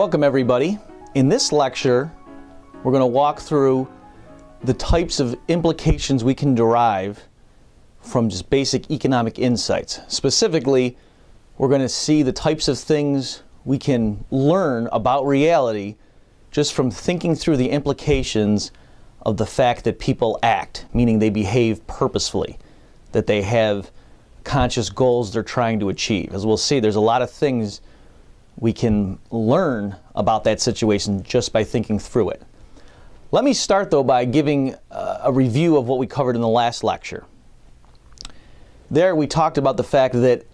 Welcome everybody. In this lecture, we're going to walk through the types of implications we can derive from just basic economic insights. Specifically, we're going to see the types of things we can learn about reality just from thinking through the implications of the fact that people act, meaning they behave purposefully, that they have conscious goals they're trying to achieve. As we'll see, there's a lot of things we can learn about that situation just by thinking through it. Let me start though by giving uh, a review of what we covered in the last lecture. There we talked about the fact that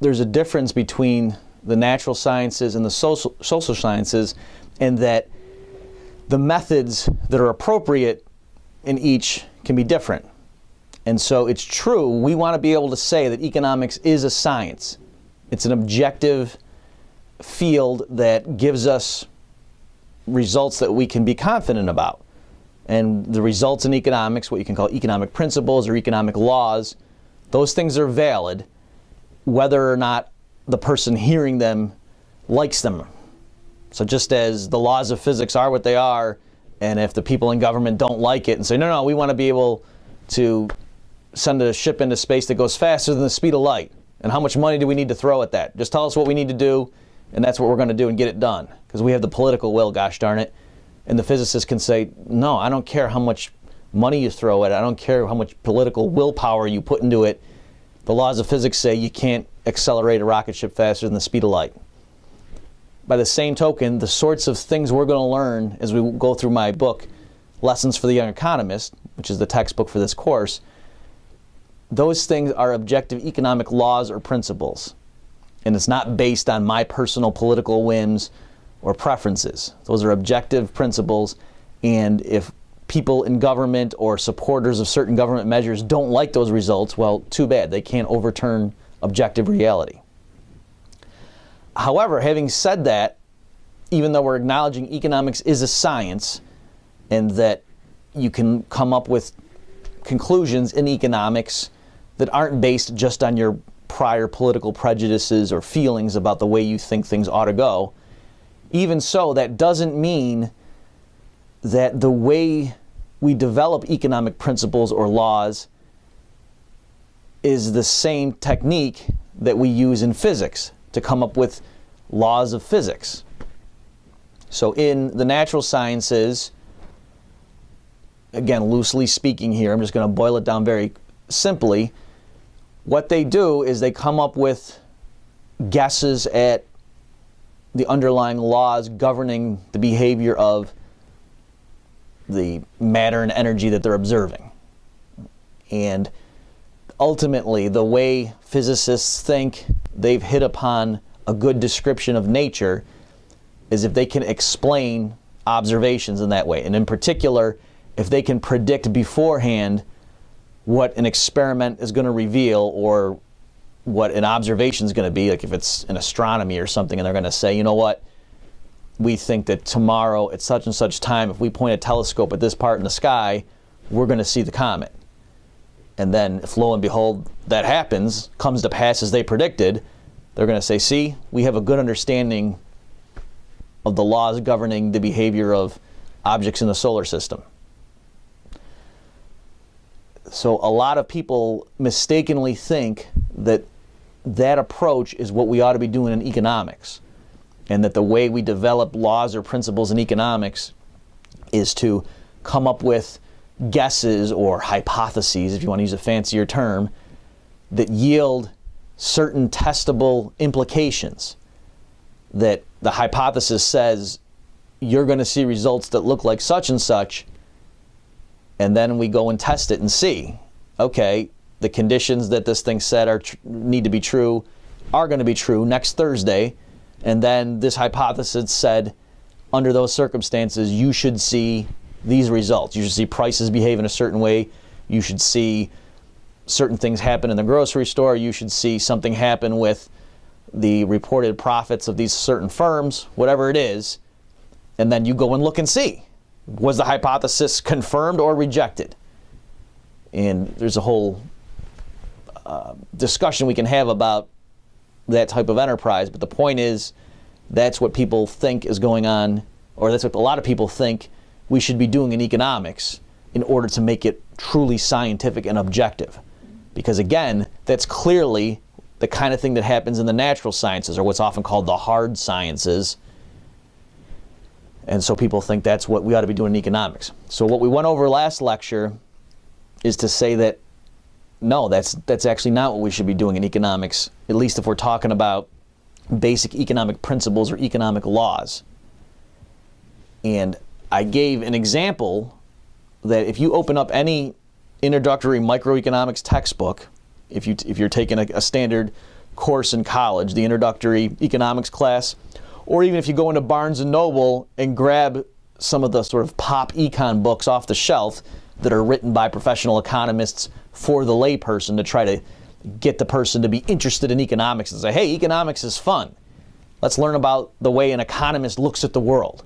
there's a difference between the natural sciences and the social, social sciences and that the methods that are appropriate in each can be different. And so it's true, we want to be able to say that economics is a science. It's an objective field that gives us results that we can be confident about. And the results in economics, what you can call economic principles or economic laws, those things are valid whether or not the person hearing them likes them. So just as the laws of physics are what they are, and if the people in government don't like it and say, no, no, we want to be able to send a ship into space that goes faster than the speed of light. And how much money do we need to throw at that? Just tell us what we need to do, and that's what we're going to do and get it done. Because we have the political will, gosh darn it. And the physicist can say, no, I don't care how much money you throw at it. I don't care how much political willpower you put into it. The laws of physics say you can't accelerate a rocket ship faster than the speed of light. By the same token, the sorts of things we're going to learn as we go through my book, Lessons for the Young Economist, which is the textbook for this course, those things are objective economic laws or principles. And it's not based on my personal political whims or preferences. Those are objective principles. And if people in government or supporters of certain government measures don't like those results, well, too bad. They can't overturn objective reality. However, having said that, even though we're acknowledging economics is a science and that you can come up with conclusions in economics that aren't based just on your prior political prejudices or feelings about the way you think things ought to go. Even so, that doesn't mean that the way we develop economic principles or laws is the same technique that we use in physics to come up with laws of physics. So in the natural sciences, again, loosely speaking here, I'm just going to boil it down very simply, what they do is they come up with guesses at the underlying laws governing the behavior of the matter and energy that they're observing. And ultimately, the way physicists think they've hit upon a good description of nature is if they can explain observations in that way. And in particular, if they can predict beforehand what an experiment is going to reveal or what an observation is going to be, like if it's in astronomy or something, and they're going to say, you know what, we think that tomorrow at such and such time, if we point a telescope at this part in the sky, we're going to see the comet. And then, if lo and behold, that happens, comes to pass as they predicted, they're going to say, see, we have a good understanding of the laws governing the behavior of objects in the solar system. So a lot of people mistakenly think that that approach is what we ought to be doing in economics. And that the way we develop laws or principles in economics is to come up with guesses or hypotheses, if you want to use a fancier term, that yield certain testable implications. That the hypothesis says you're going to see results that look like such and such, and then we go and test it and see, okay, the conditions that this thing said are need to be true are going to be true next Thursday, and then this hypothesis said under those circumstances you should see these results. You should see prices behave in a certain way. You should see certain things happen in the grocery store. You should see something happen with the reported profits of these certain firms, whatever it is, and then you go and look and see was the hypothesis confirmed or rejected? And there's a whole uh, discussion we can have about that type of enterprise, but the point is that's what people think is going on, or that's what a lot of people think we should be doing in economics in order to make it truly scientific and objective. Because again, that's clearly the kind of thing that happens in the natural sciences, or what's often called the hard sciences. And so people think that's what we ought to be doing in economics. So what we went over last lecture is to say that no, that's that's actually not what we should be doing in economics, at least if we're talking about basic economic principles or economic laws. And I gave an example that if you open up any introductory microeconomics textbook, if you if you're taking a, a standard course in college, the introductory economics class, or even if you go into Barnes and Noble and grab some of the sort of pop econ books off the shelf that are written by professional economists for the layperson to try to get the person to be interested in economics and say, hey, economics is fun. Let's learn about the way an economist looks at the world.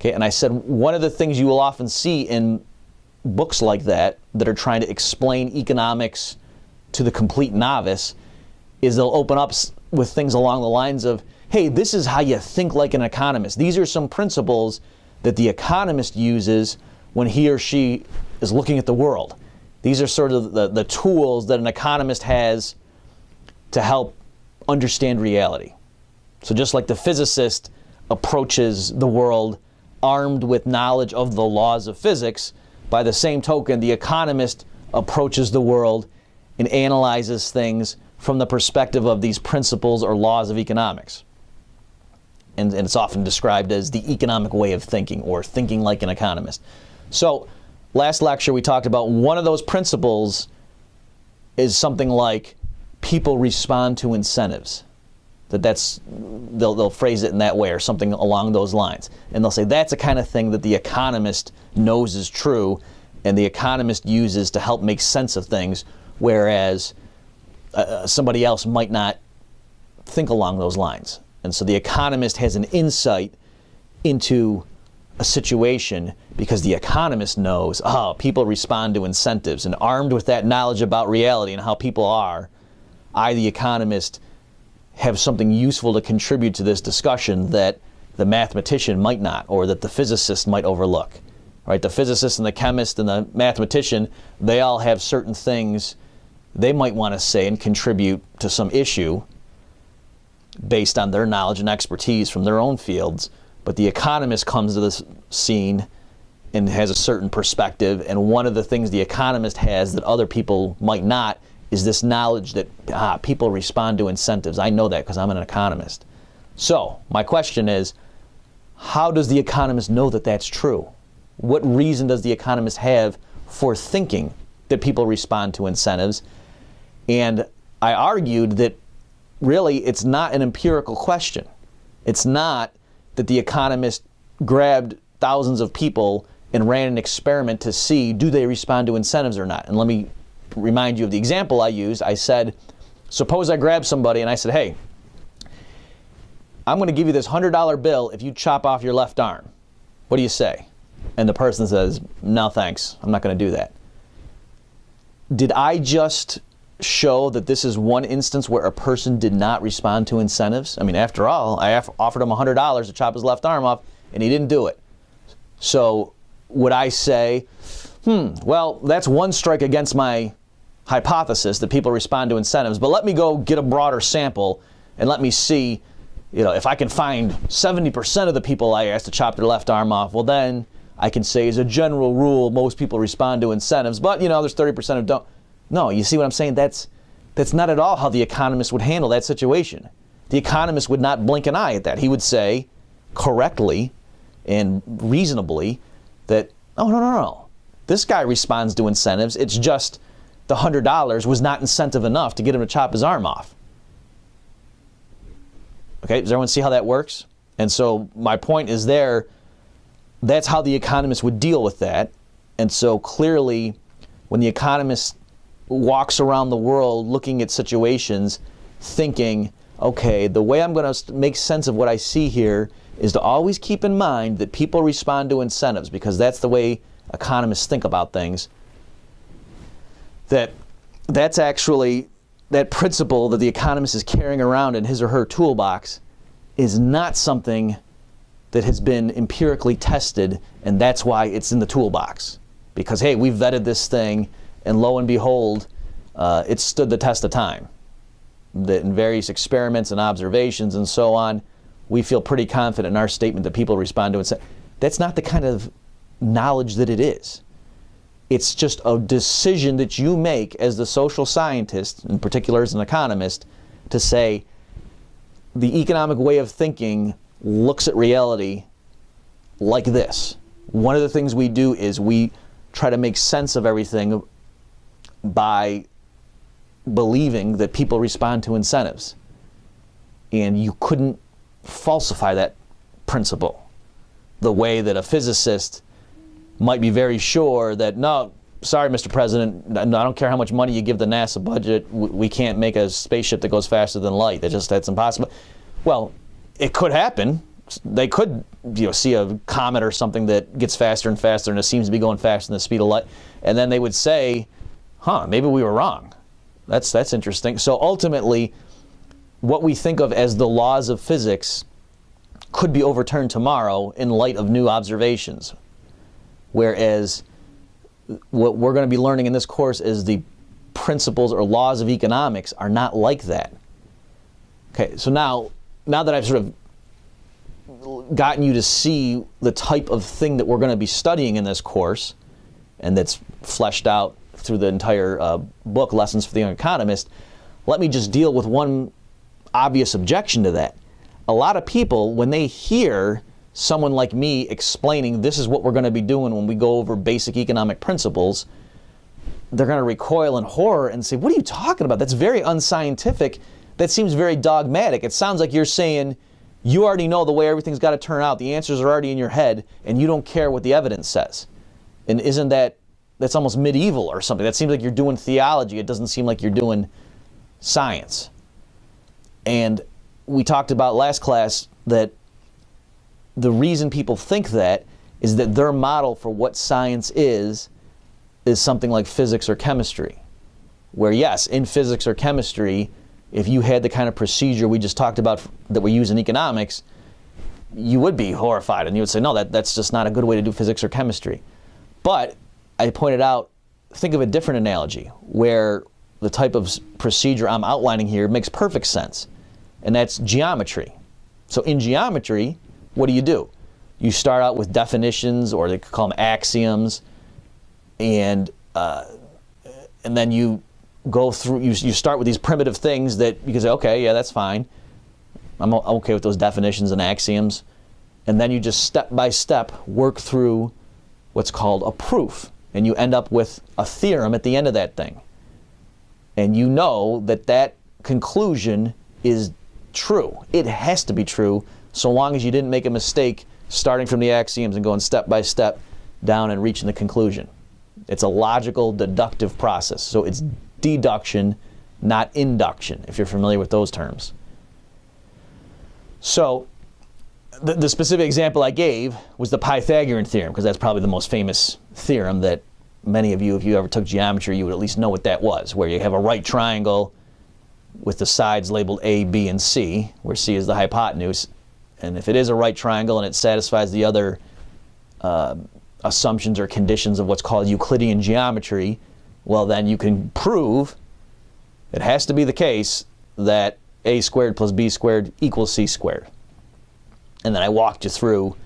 Okay, and I said one of the things you will often see in books like that that are trying to explain economics to the complete novice is they'll open up with things along the lines of, hey, this is how you think like an economist. These are some principles that the economist uses when he or she is looking at the world. These are sort of the, the tools that an economist has to help understand reality. So, just like the physicist approaches the world armed with knowledge of the laws of physics, by the same token, the economist approaches the world and analyzes things from the perspective of these principles or laws of economics. And, and, it's often described as the economic way of thinking or thinking like an economist. So, last lecture we talked about one of those principles is something like people respond to incentives. That that's they'll, they'll phrase it in that way or something along those lines. And they'll say that's the kind of thing that the economist knows is true and the economist uses to help make sense of things whereas uh, somebody else might not think along those lines and so the economist has an insight into a situation because the economist knows, oh, people respond to incentives. And armed with that knowledge about reality and how people are, I, the economist, have something useful to contribute to this discussion that the mathematician might not, or that the physicist might overlook. Right? The physicist and the chemist and the mathematician, they all have certain things they might want to say and contribute to some issue based on their knowledge and expertise from their own fields but the economist comes to this scene and has a certain perspective. And one of the things the economist has that other people might not is this knowledge that ah, people respond to incentives. I know that because I'm an economist. So, my question is how does the economist know that that's true? What reason does the economist have for thinking that people respond to incentives? And I argued that really it's not an empirical question. It's not that the economist grabbed thousands of people and ran an experiment to see do they respond to incentives or not. And let me remind you of the example I used. I said, suppose I grab somebody and I said, hey, I'm going to give you this $100 bill if you chop off your left arm. What do you say? And the person says, no thanks, I'm not going to do that. Did I just show that this is one instance where a person did not respond to incentives. I mean, after all, I offered him $100 to chop his left arm off, and he didn't do it. So, would I say, hmm, well, that's one strike against my hypothesis that people respond to incentives, but let me go get a broader sample and let me see, you know, if I can find 70% of the people I asked to chop their left arm off, well, then I can say, as a general rule, most people respond to incentives, but, you know, there's 30% who don't. No, you see what I'm saying? That's, that's not at all how the economist would handle that situation. The economist would not blink an eye at that. He would say correctly and reasonably that, oh, no, no, no. This guy responds to incentives. It's just the $100 was not incentive enough to get him to chop his arm off. Okay, does everyone see how that works? And so my point is there, that's how the economist would deal with that. And so clearly, when the economist walks around the world looking at situations, thinking, okay, the way I'm going to make sense of what I see here is to always keep in mind that people respond to incentives because that's the way economists think about things. That that's actually that principle that the economist is carrying around in his or her toolbox is not something that has been empirically tested, and that's why it's in the toolbox. Because, hey, we've vetted this thing, and lo and behold, uh, it stood the test of time. That in various experiments and observations and so on, we feel pretty confident in our statement that people respond to it. Say, That's not the kind of knowledge that it is. It's just a decision that you make as the social scientist, in particular as an economist, to say the economic way of thinking looks at reality like this. One of the things we do is we try to make sense of everything by believing that people respond to incentives. And you couldn't falsify that principle the way that a physicist might be very sure that, no, sorry, Mr. President, I don't care how much money you give the NASA budget, we can't make a spaceship that goes faster than light. That just that's impossible. Well, it could happen. They could, you know, see a comet or something that gets faster and faster, and it seems to be going faster than the speed of light, and then they would say, "Huh, maybe we were wrong." That's that's interesting. So ultimately, what we think of as the laws of physics could be overturned tomorrow in light of new observations. Whereas what we're going to be learning in this course is the principles or laws of economics are not like that. Okay, so now, now that I've sort of gotten you to see the type of thing that we're going to be studying in this course, and that's fleshed out through the entire uh, book, Lessons for the Young Economist, let me just deal with one obvious objection to that. A lot of people, when they hear someone like me explaining this is what we're going to be doing when we go over basic economic principles, they're going to recoil in horror and say, What are you talking about? That's very unscientific. That seems very dogmatic. It sounds like you're saying you already know the way everything's got to turn out. The answers are already in your head, and you don't care what the evidence says. And isn't that that's almost medieval or something? That seems like you're doing theology. It doesn't seem like you're doing science. And we talked about last class that the reason people think that is that their model for what science is is something like physics or chemistry. Where, yes, in physics or chemistry, if you had the kind of procedure we just talked about that we use in economics, you would be horrified and you would say, no, that, that's just not a good way to do physics or chemistry. But I pointed out, think of a different analogy where the type of procedure I'm outlining here makes perfect sense, and that's geometry. So in geometry, what do you do? You start out with definitions, or they call them axioms, and uh, and then you go through. You, you start with these primitive things that you can say, okay, yeah, that's fine. I'm okay with those definitions and axioms, and then you just step by step work through what's called a proof, and you end up with a theorem at the end of that thing. And you know that that conclusion is true. It has to be true so long as you didn't make a mistake starting from the axioms and going step by step down and reaching the conclusion. It's a logical, deductive process. So it's deduction, not induction, if you're familiar with those terms. So the, the specific example I gave was the Pythagorean theorem, because that's probably the most famous theorem that many of you, if you ever took geometry, you would at least know what that was, where you have a right triangle with the sides labeled A, B, and C, where C is the hypotenuse, and if it is a right triangle and it satisfies the other uh, assumptions or conditions of what's called Euclidean geometry, well, then you can prove it has to be the case that a squared plus b squared equals c squared. And then I walked you through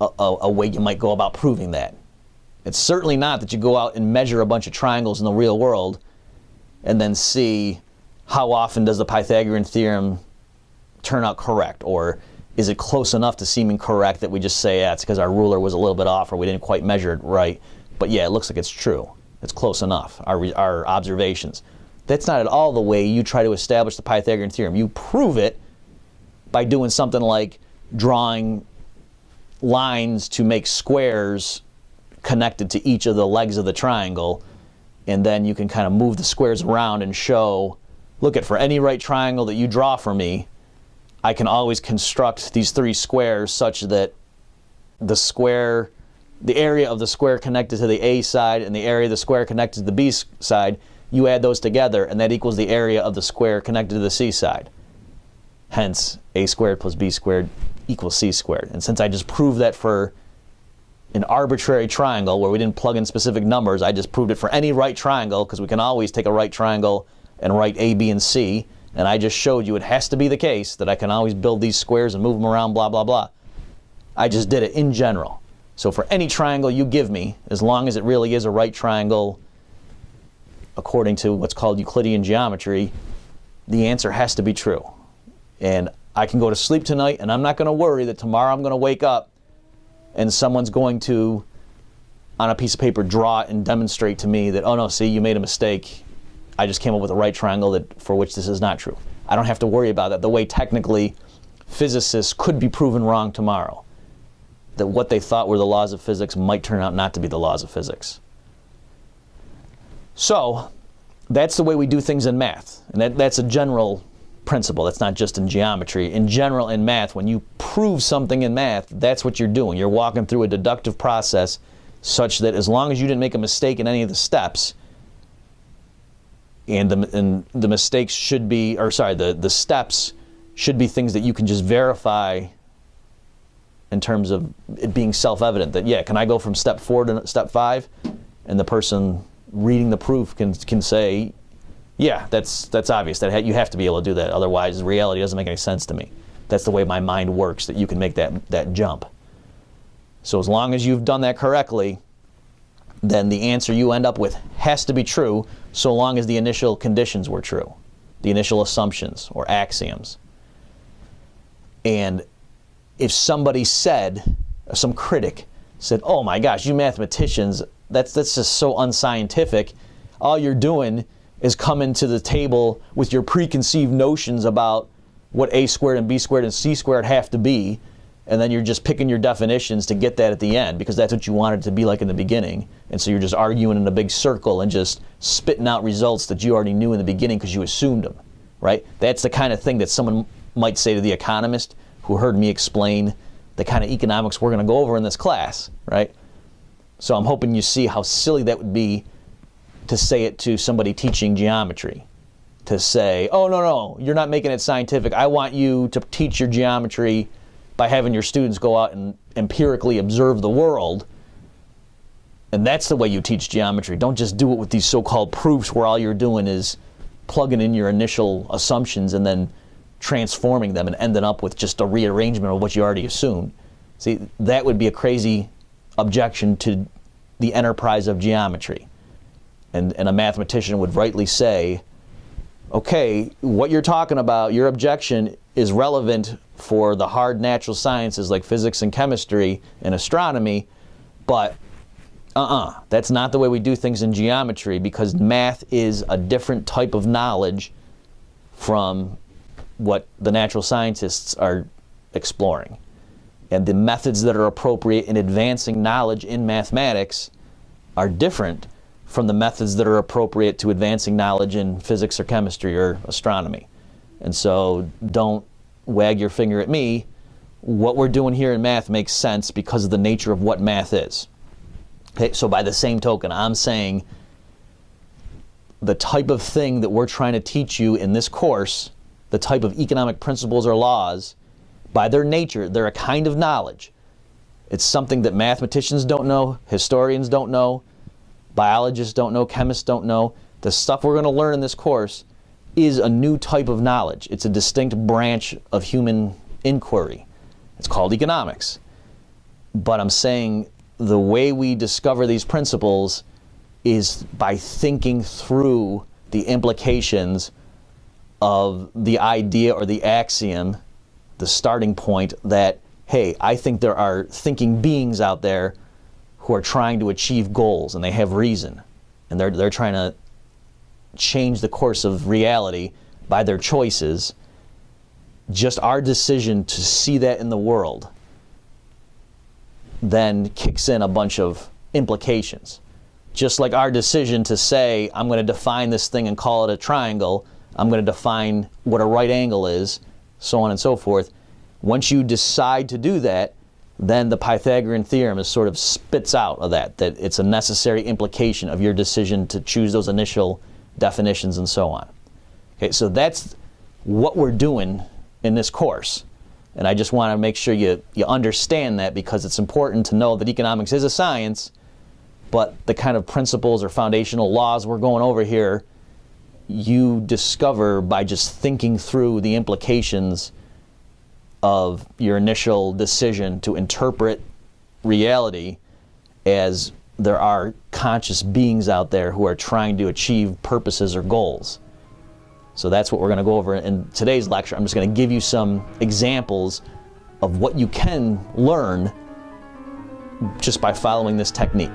a, a, a, way you might go about proving that. It's certainly not that you go out and measure a bunch of triangles in the real world and then see how often does the Pythagorean theorem turn out correct or is it close enough to seeming correct that we just say, yeah, it's because our ruler was a little bit off or we didn't quite measure it right? But yeah, it looks like it's true. It's close enough, our, our observations. That's not at all the way you try to establish the Pythagorean theorem. You prove it by doing something like drawing lines to make squares connected to each of the legs of the triangle, and then you can kind of move the squares around and show, look at for any right triangle that you draw for me, I can always construct these three squares such that the square, the area of the square connected to the A side and the area of the square connected to the B side, you add those together and that equals the area of the square connected to the C side. hence a squared plus b squared equals c squared. And since I just proved that for an arbitrary triangle where we didn't plug in specific numbers, I just proved it for any right triangle because we can always take a right triangle and write a, b, and c. And I just showed you it has to be the case that I can always build these squares and move them around, blah, blah, blah. I just did it in general. So for any triangle you give me, as long as it really is a right triangle according to what's called Euclidean geometry, the answer has to be true. And I can go to sleep tonight and I'm not going to worry that tomorrow I'm going to wake up and someone's going to, on a piece of paper, draw and demonstrate to me that, oh no, see, you made a mistake. I just came up with a right triangle that, for which this is not true. I don't have to worry about that the way technically physicists could be proven wrong tomorrow. That what they thought were the laws of physics might turn out not to be the laws of physics. So, that's the way we do things in math. And that, that's a general principle. That's not just in geometry. In general, in math, when you prove something in math, that's what you're doing. You're walking through a deductive process such that as long as you didn't make a mistake in any of the steps, and the, and the mistakes should be, or sorry, the, the steps should be things that you can just verify in terms of it being self-evident that, yeah, can I go from step four to step five? And the person reading the proof can, can say, yeah, that's that's obvious. That you have to be able to do that. Otherwise, reality doesn't make any sense to me. That's the way my mind works. That you can make that that jump. So as long as you've done that correctly, then the answer you end up with has to be true. So long as the initial conditions were true, the initial assumptions or axioms. And if somebody said, uh, some critic said, "Oh my gosh, you mathematicians, that's that's just so unscientific. All you're doing." Is coming to the table with your preconceived notions about what a squared and b squared and c squared have to be, and then you're just picking your definitions to get that at the end because that's what you wanted to be like in the beginning. And so you're just arguing in a big circle and just spitting out results that you already knew in the beginning because you assumed them, right? That's the kind of thing that someone might say to the economist who heard me explain the kind of economics we're going to go over in this class, right? So I'm hoping you see how silly that would be to say it to somebody teaching geometry. To say, oh, no, no, you're not making it scientific. I want you to teach your geometry by having your students go out and empirically observe the world. And that's the way you teach geometry. Don't just do it with these so called proofs where all you're doing is plugging in your initial assumptions and then transforming them and ending up with just a rearrangement of what you already assumed. See, that would be a crazy objection to the enterprise of geometry and, and a mathematician would rightly say, okay, what you're talking about, your objection is relevant for the hard natural sciences like physics and chemistry and astronomy, but uh-uh, that's not the way we do things in geometry because math is a different type of knowledge from what the natural scientists are exploring. And the methods that are appropriate in advancing knowledge in mathematics are different from the methods that are appropriate to advancing knowledge in physics or chemistry or astronomy. And so don't wag your finger at me. What we're doing here in math makes sense because of the nature of what math is. Okay, so by the same token, I'm saying the type of thing that we're trying to teach you in this course, the type of economic principles or laws, by their nature, they're a kind of knowledge. It's something that mathematicians don't know, historians don't know, biologists don't know, chemists don't know. The stuff we're going to learn in this course is a new type of knowledge. It's a distinct branch of human inquiry. It's called economics. But I'm saying the way we discover these principles is by thinking through the implications of the idea or the axiom, the starting point that, hey, I think there are thinking beings out there who are trying to achieve goals and they have reason and they're, they're trying to change the course of reality by their choices, just our decision to see that in the world then kicks in a bunch of implications. Just like our decision to say, I'm going to define this thing and call it a triangle, I'm going to define what a right angle is, so on and so forth. Once you decide to do that, then the Pythagorean theorem is sort of spits out of that, that it's a necessary implication of your decision to choose those initial definitions and so on. Okay, so that's what we're doing in this course. And I just want to make sure you, you understand that because it's important to know that economics is a science, but the kind of principles or foundational laws we're going over here, you discover by just thinking through the implications of your initial decision to interpret reality as there are conscious beings out there who are trying to achieve purposes or goals. So that's what we're going to go over in today's lecture. I'm just going to give you some examples of what you can learn just by following this technique.